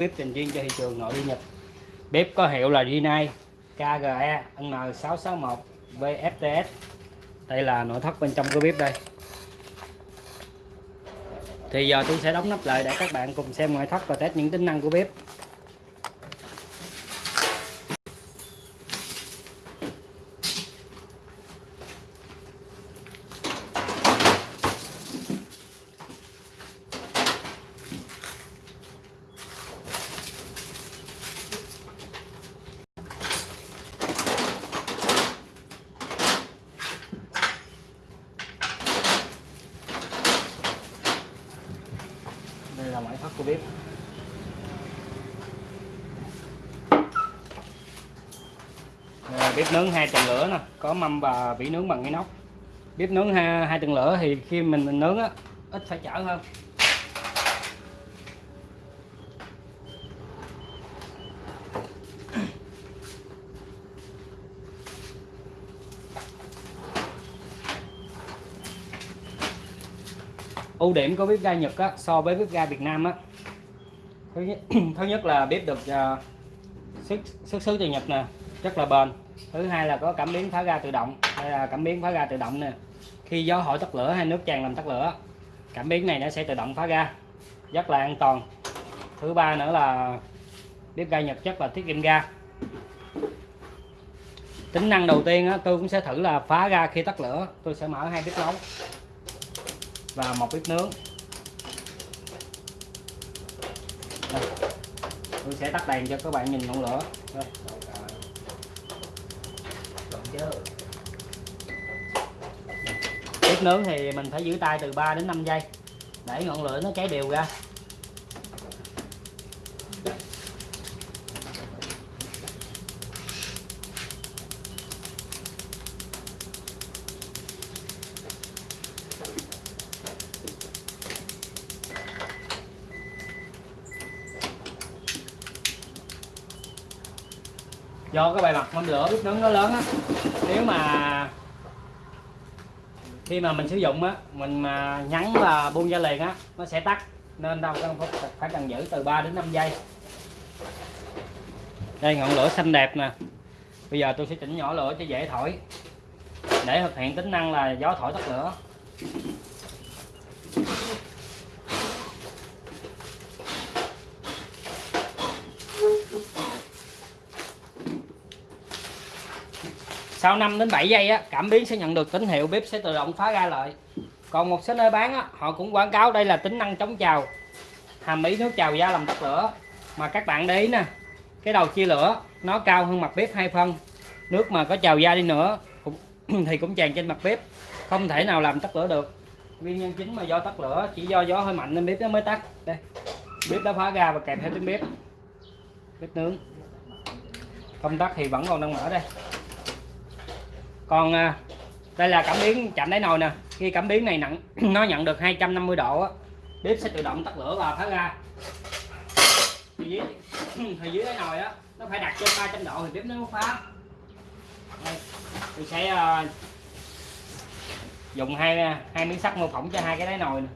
bếp dành riêng cho thị trường nội địa Nhật. Bếp có hiệu là Rinnai KGE N661 VFTS đây là nội thất bên trong của bếp đây. Thì giờ tôi sẽ đóng nắp lại để các bạn cùng xem ngoại thất và test những tính năng của bếp. Đây là ngoại thất của bếp Đây là bếp nướng hai tầng lửa nè. Có mâm và vỉ nướng bằng inox bếp nướng hai, hai tầng lửa thì khi mình, mình nướng á ít phải chở hơn. Ưu điểm của bếp ga Nhật á, so với bếp ga Việt Nam á. Thứ nhất, thứ nhất là bếp được uh, xuất xuất xứ từ Nhật nè rất là bền. Thứ hai là có cảm biến phá ga tự động đây là cảm biến phá ga tự động nè. Khi gió hỏi tắt lửa hay nước tràn làm tắt lửa cảm biến này nó sẽ tự động phá ga rất là an toàn. Thứ ba nữa là bếp ga Nhật rất là tiết kiệm ga. Tính năng đầu tiên á, tôi cũng sẽ thử là phá ga khi tắt lửa tôi sẽ mở hai bếp nấu và một bếp nướng Đây. tôi sẽ tắt đèn cho các bạn nhìn ngọn lửa Đây. bếp nướng thì mình phải giữ tay từ 3 đến 5 giây để ngọn lửa nó cháy đều ra do cái bề mặt mâm lửa bếp nướng nó lớn á. Nếu mà khi mà mình sử dụng á, mình mà nhắn và buông ra liền á, nó sẽ tắt. Nên đâu cần phải cần giữ từ 3 đến 5 giây. Đây, ngọn lửa xanh đẹp nè. Bây giờ tôi sẽ chỉnh nhỏ lửa cho dễ thổi. Để thực hiện tính năng là gió thổi tắt lửa. Sau 5 đến 7 giây á cảm biến sẽ nhận được tín hiệu bếp sẽ tự động phá ra lại còn một số nơi bán á, họ cũng quảng cáo đây là tính năng chống trào hàm ý nước trào ra làm tắt lửa. Mà các bạn để ý nè cái đầu chia lửa nó cao hơn mặt bếp hai phân nước mà có trào ra đi nữa cũng, thì cũng tràn trên mặt bếp không thể nào làm tắt lửa được. Nguyên nhân chính mà do tắt lửa chỉ do gió hơi mạnh nên bếp nó mới tắt. Đây bếp đã phá ra và kẹp theo tiếng bếp. Bếp nướng. Công tắc thì vẫn còn đang mở đây còn à, đây là cảm biến chạm đáy nồi nè. Khi cảm biến này nặng nó nhận được 250 độ á bếp sẽ tự động tắt lửa và phá ra. Thì dưới thì dưới đáy nồi á nó phải đặt trên 300 độ thì bếp nó mới phá. Đây, tôi sẽ à, dùng hai à, hai miếng sắt mô phỏng cho hai cái đáy nồi nè.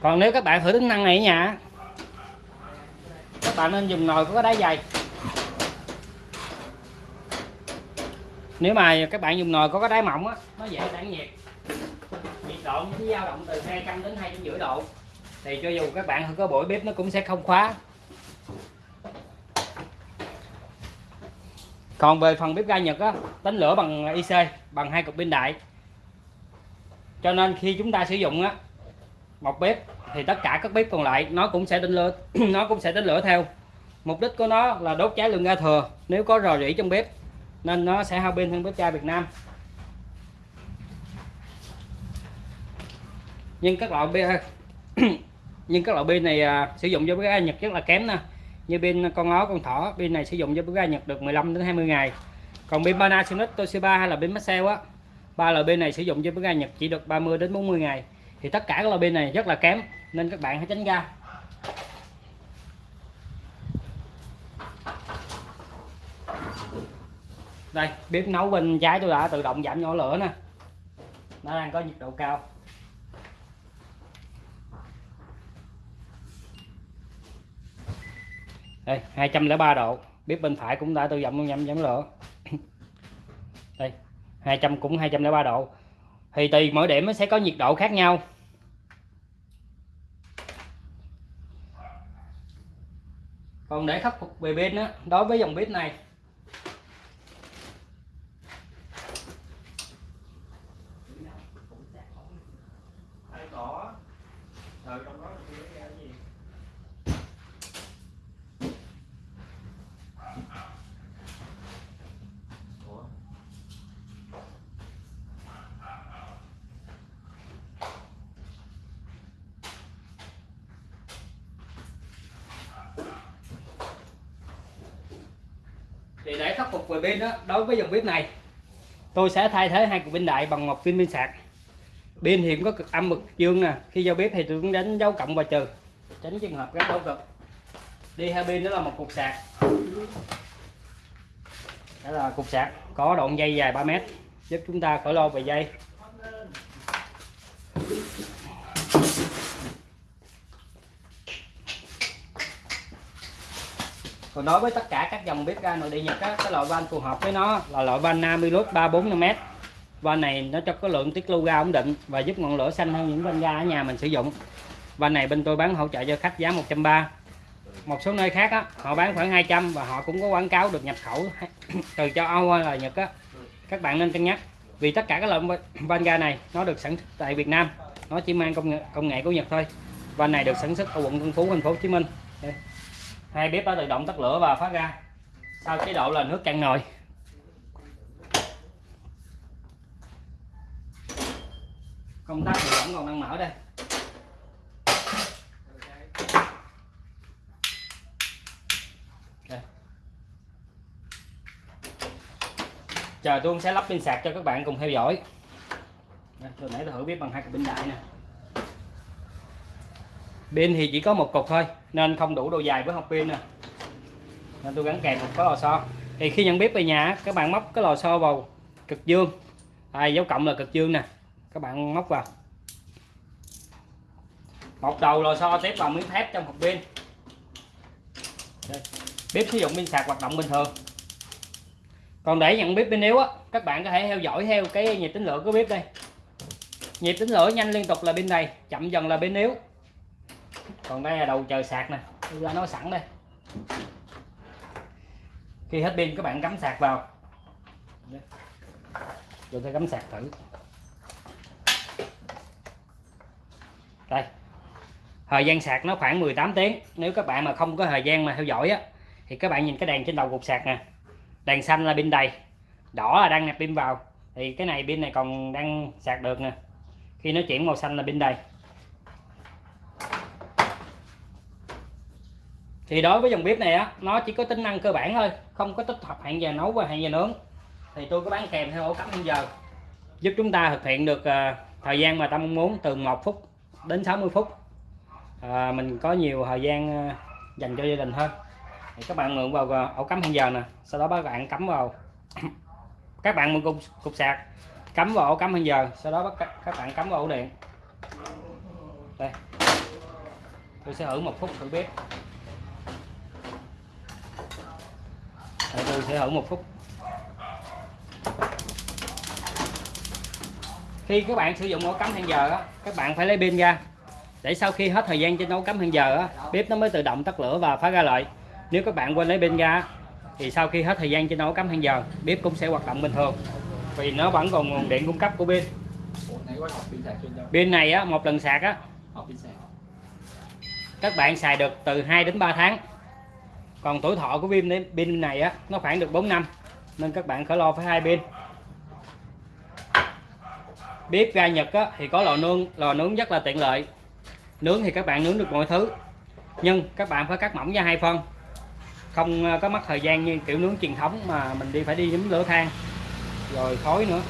Còn nếu các bạn thử tính năng này ở nhà, các bạn nên dùng nồi có cái đáy dày. Nếu mà các bạn dùng nồi có cái đáy mỏng á, nó dễ tản nhiệt. Nhiệt độ nó dao động từ 200 đến hai rưỡi độ. Thì cho dù các bạn có bổi bếp nó cũng sẽ không khóa. Còn về phần bếp ga Nhật á tính lửa bằng IC, bằng hai cục pin đại. Cho nên khi chúng ta sử dụng á một bếp thì tất cả các bếp còn lại nó cũng sẽ đánh lửa nó cũng sẽ đánh lửa theo. Mục đích của nó là đốt cháy lượng ga thừa. Nếu có rò rỉ trong bếp nên nó sẽ hao pin hơn bếp ga Việt Nam. Nhưng các loại pin nhưng các loại pin này à, sử dụng cho bếp ga Nhật rất là kém nè như pin con ó con thỏ pin này sử dụng cho bếp ga Nhật được 15 đến 20 ngày. Còn pin Panasonic Toshiba hay là pin Maxell á ba loại pin này sử dụng cho bếp ga Nhật chỉ được 30 đến 40 ngày thì tất cả các loại pin này rất là kém, nên các bạn hãy tránh ra. Đây, bếp nấu bên trái tôi đã tự động giảm nhỏ lửa nè. Nó đang có nhiệt độ cao. Đây 203 độ. Bếp bên phải cũng đã tự động giảm giảm lửa. Đây 200 cũng 203 độ thì tùy mỗi điểm nó sẽ có nhiệt độ khác nhau. Còn để khắc phục về pin đó đối với dòng bếp này thì để khắc phục về pin đó, đối với dòng bếp này, tôi sẽ thay thế hai cục pin đại bằng một viên pin sạc. Pin thì cũng có cực âm cực dương nè, khi giao bếp thì tôi cũng đánh dấu cộng và trừ, tránh trường hợp gắn dấu cực. Đi hai pin đó là một cục sạc. Đó là cục sạc, có đoạn dây dài 3 mét, giúp chúng ta khỏi lo về dây. Còn đối với tất cả các dòng bếp ga nội địa nhật á, cái loại van phù hợp với nó là loại van Namilus 345m van này nó cho có lượng tiết lưu ga ổn định và giúp ngọn lửa xanh hơn những van ga ở nhà mình sử dụng. Van này bên tôi bán hỗ trợ cho khách giá 130 một số nơi khác á, họ bán khoảng 200 và họ cũng có quảng cáo được nhập khẩu từ châu Âu hay là Nhật á. Các bạn nên cân nhắc vì tất cả các loại van ga này nó được sản xuất tại Việt Nam nó chỉ mang công nghệ, công nghệ của Nhật thôi. Van này được sản xuất ở quận Tân Phú thành phố Hồ Chí Minh. Đây hai bếp đã tự động tắt lửa và phát ra. Sau chế độ là nước cạn nồi. Công tắc thì vẫn còn đang mở đây. Chờ tôi sẽ lắp pin sạc cho các bạn cùng theo dõi. Tôi nãy tôi thử bếp bằng hai cục pin đại nè pin thì chỉ có một cục thôi nên không đủ độ dài với học pin nè nên tôi gắn kèm một cái lò xo. Thì khi nhận bếp về nhà các bạn móc cái lò xo vào cực dương. À, dấu cộng là cực dương nè các bạn móc vào. Một đầu lò xo tiếp vào miếng thép trong hộp pin. Bếp sử dụng pin sạc hoạt động bình thường. Còn để nhận bếp pin yếu á các bạn có thể theo dõi theo cái nhịp tính lửa của bếp đây. Nhịp tính lửa nhanh liên tục là pin này chậm dần là pin yếu còn đây là đầu chờ sạc nè. Tôi ra nó sẵn đây. Khi hết pin, các bạn cắm sạc vào. Rồi tôi cắm sạc thử. Đây. Thời gian sạc nó khoảng 18 tiếng. Nếu các bạn mà không có thời gian mà theo dõi á, thì các bạn nhìn cái đèn trên đầu cục sạc nè. Đèn xanh là pin đầy. Đỏ là đang nạp pin vào. Thì cái này pin này còn đang sạc được nè. Khi nó chuyển màu xanh là pin đầy. Thì đối với dòng bếp này á nó chỉ có tính năng cơ bản thôi không có tích hợp hẹn giờ nấu và hẹn giờ nướng. Thì tôi có bán kèm theo ổ cắm hẹn giờ. Giúp chúng ta thực hiện được ờ, thời gian mà ta mong muốn từ 1 phút đến 60 phút. À, mình có nhiều thời gian ờ, dành cho gia đình hơn. Thì các bạn mượn vào ổ cắm hẹn giờ nè sau đó các bạn cắm vào các bạn mượn cục, cục sạc cắm vào ổ cắm hẹn giờ sau đó các, các bạn cắm vào ổ điện. Đây. Tôi sẽ thử một phút thử bếp. Tôi sẽ thử một phút khi các bạn sử dụng ổ cắm hẹn giờ á các bạn phải lấy pin ra. Để sau khi hết thời gian trên ổ cắm hẹn giờ á bếp nó mới tự động tắt lửa và phá ra lại nếu các bạn quên lấy pin ra thì sau khi hết thời gian trên ổ cắm hẹn giờ bếp cũng sẽ hoạt động bình thường. Vì nó vẫn còn nguồn điện cung cấp của pin. Pin này á một lần sạc á. Các bạn xài được từ 2 đến 3 tháng còn tuổi thọ của pin pin này á nó khoảng được 4 năm nên các bạn khỏi lo phải hai pin. Bếp ga Nhật á, thì có lò nướng lò nướng rất là tiện lợi. Nướng thì các bạn nướng được mọi thứ nhưng các bạn phải cắt mỏng ra hai phân. Không ờ, có mất thời gian như kiểu nướng truyền thống mà mình đi phải đi nhúm lửa than rồi khói nữa.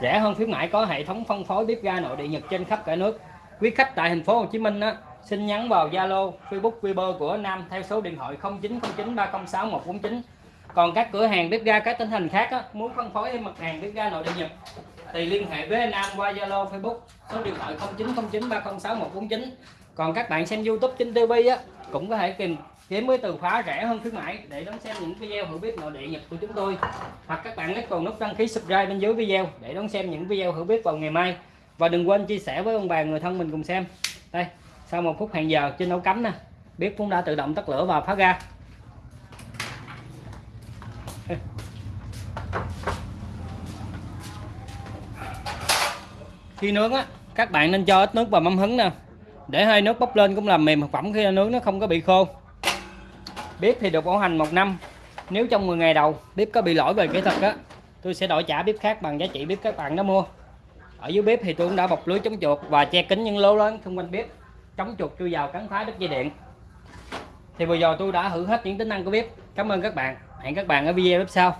Rẻ hơn khuyến mãi có hệ thống phân phối bếp ga nội địa Nhật trên khắp cả nước quý khách tại thành phố Hồ Chí Minh á xin nhắn vào Zalo Facebook Viber của Nam theo số điện thoại 0909 306 149 còn các cửa hàng bếp ga các tỉnh thành khác á, muốn phân phối thêm mặt hàng bếp ga nội địa Nhật thì liên hệ với Nam qua Zalo Facebook số điện thoại 0909 306 149 còn các bạn xem YouTube trên TV á cũng có thể tìm kiếm với từ khóa rẻ hơn khuyến mãi để đón xem những video hữu biết nội địa Nhật của chúng tôi. Hoặc các bạn click vào nút đăng ký subscribe bên dưới video để đón xem những video hữu biết vào ngày mai và đừng quên chia sẻ với ông bà người thân mình cùng xem. Đây, sau một phút hẹn giờ trên nấu cắm nè. Bếp cũng đã tự động tắt lửa và phá ra khi nướng á, các bạn nên cho ít nước vào mâm hứng nè. Để hơi nước bốc lên cũng làm mềm thực phẩm khi nướng nó không có bị khô. Bếp thì được bảo hành một năm. Nếu trong 10 ngày đầu bếp có bị lỗi về kỹ thuật á, tôi sẽ đổi trả bếp khác bằng giá trị bếp các bạn đã mua ở dưới bếp thì tôi cũng đã bọc lưới chống chuột và che kính những lỗ lớn xung quanh bếp. Chống chuột chui vào cắn phá đứt dây điện. Thì vừa rồi tôi đã thử hết những tính năng của bếp. Cảm ơn các bạn. Hẹn các bạn ở video tiếp sau.